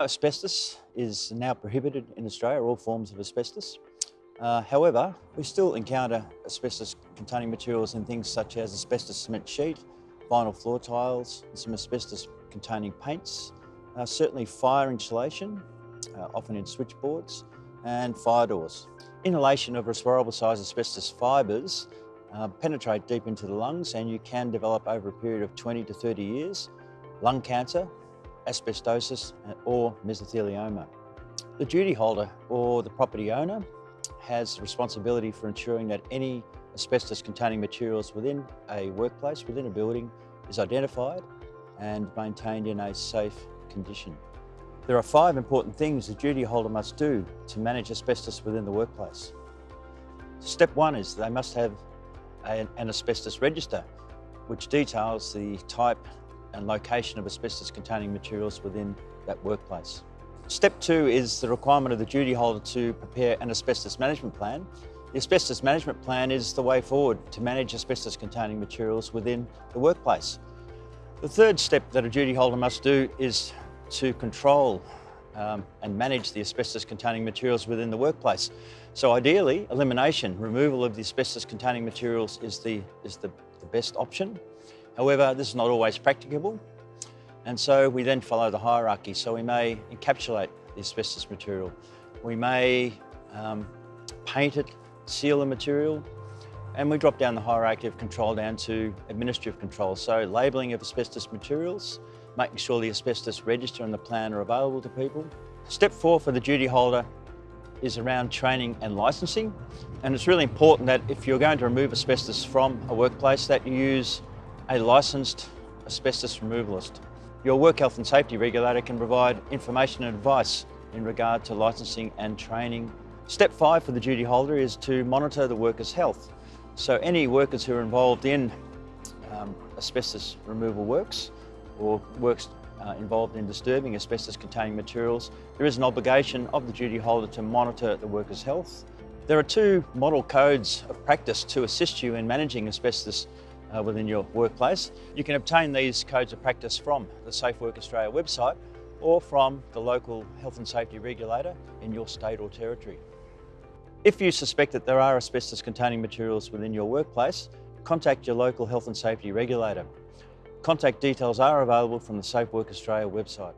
Asbestos is now prohibited in Australia, all forms of asbestos. Uh, however, we still encounter asbestos containing materials in things such as asbestos cement sheet, vinyl floor tiles, and some asbestos containing paints, uh, certainly fire insulation, uh, often in switchboards, and fire doors. Inhalation of respirable size asbestos fibres uh, penetrate deep into the lungs and you can develop over a period of 20 to 30 years lung cancer, asbestosis uh, or mesothelioma. The duty holder or the property owner has responsibility for ensuring that any asbestos containing materials within a workplace, within a building, is identified and maintained in a safe condition. There are five important things the duty holder must do to manage asbestos within the workplace. Step one is they must have an asbestos register, which details the type and location of asbestos containing materials within that workplace. Step two is the requirement of the duty holder to prepare an asbestos management plan. The asbestos management plan is the way forward to manage asbestos containing materials within the workplace. The third step that a duty holder must do is to control um, and manage the asbestos containing materials within the workplace. So ideally, elimination, removal of the asbestos containing materials is the, is the, the best option. However, this is not always practicable. And so we then follow the hierarchy. So we may encapsulate the asbestos material. We may um, paint it, seal the material, and we drop down the hierarchy of control down to administrative control. So labelling of asbestos materials, making sure the asbestos register and the plan are available to people. Step four for the duty holder is around training and licensing. And it's really important that if you're going to remove asbestos from a workplace that you use a licensed asbestos removalist. Your work health and safety regulator can provide information and advice in regard to licensing and training. Step five for the duty holder is to monitor the worker's health. So any workers who are involved in um, asbestos removal works or works uh, involved in disturbing asbestos containing materials, there is an obligation of the duty holder to monitor the worker's health. There are two model codes of practice to assist you in managing asbestos uh, within your workplace. You can obtain these codes of practice from the Safe Work Australia website or from the local health and safety regulator in your state or territory. If you suspect that there are asbestos containing materials within your workplace, contact your local health and safety regulator. Contact details are available from the Safe Work Australia website.